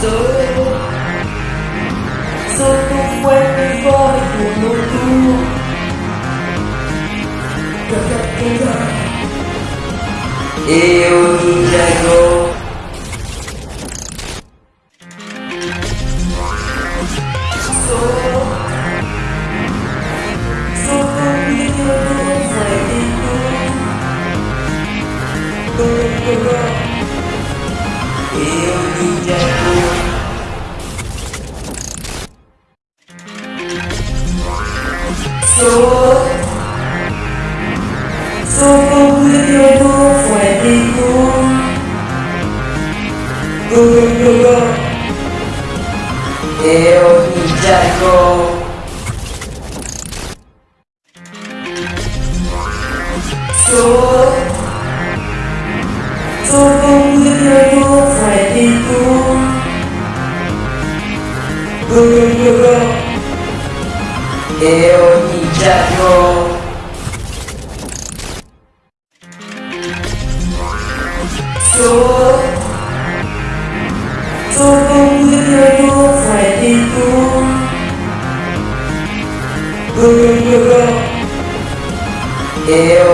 Sou Sou tão forte fora Yêu mundo Yêu như entrego Sou Sou tão lindo do fuego Eu me entrego Sou Sou tão lindo do fuego Eu me entrego Sou Sou tão lindo do fuego đi me entrego Sou Sou tão lindo Eu